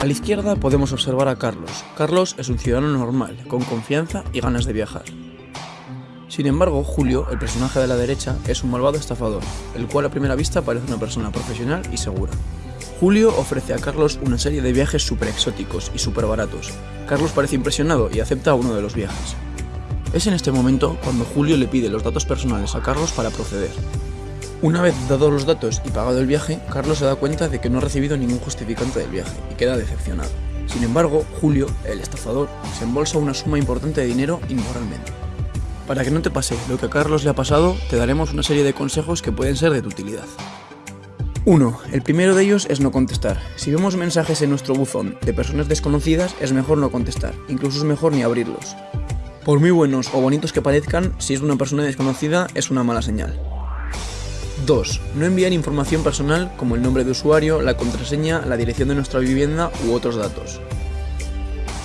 A la izquierda podemos observar a Carlos. Carlos es un ciudadano normal, con confianza y ganas de viajar. Sin embargo, Julio, el personaje de la derecha, es un malvado estafador, el cual a primera vista parece una persona profesional y segura. Julio ofrece a Carlos una serie de viajes súper exóticos y súper baratos. Carlos parece impresionado y acepta uno de los viajes. Es en este momento cuando Julio le pide los datos personales a Carlos para proceder. Una vez dados los datos y pagado el viaje, Carlos se da cuenta de que no ha recibido ningún justificante del viaje y queda decepcionado. Sin embargo, Julio, el estafador, se embolsa una suma importante de dinero inmoralmente. Para que no te pase lo que a Carlos le ha pasado, te daremos una serie de consejos que pueden ser de tu utilidad. 1. El primero de ellos es no contestar. Si vemos mensajes en nuestro buzón de personas desconocidas, es mejor no contestar, incluso es mejor ni abrirlos. Por muy buenos o bonitos que parezcan, si es una persona desconocida, es una mala señal. 2. No enviar información personal como el nombre de usuario, la contraseña, la dirección de nuestra vivienda u otros datos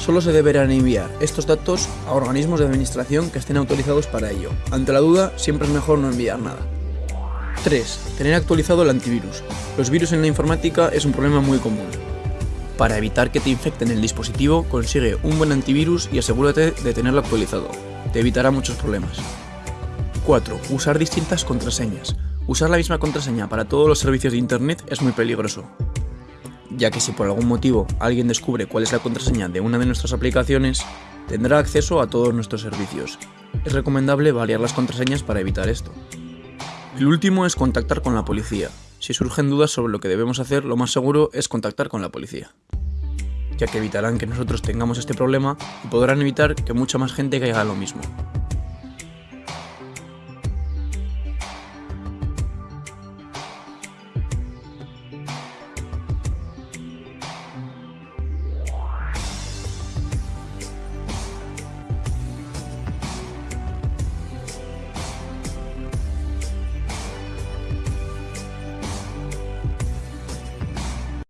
solo se deberán enviar estos datos a organismos de administración que estén autorizados para ello. Ante la duda, siempre es mejor no enviar nada. 3. Tener actualizado el antivirus. Los virus en la informática es un problema muy común. Para evitar que te infecten el dispositivo, consigue un buen antivirus y asegúrate de tenerlo actualizado. Te evitará muchos problemas. 4. Usar distintas contraseñas. Usar la misma contraseña para todos los servicios de Internet es muy peligroso ya que si por algún motivo alguien descubre cuál es la contraseña de una de nuestras aplicaciones, tendrá acceso a todos nuestros servicios. Es recomendable variar las contraseñas para evitar esto. El último es contactar con la policía. Si surgen dudas sobre lo que debemos hacer, lo más seguro es contactar con la policía, ya que evitarán que nosotros tengamos este problema y podrán evitar que mucha más gente caiga en lo mismo.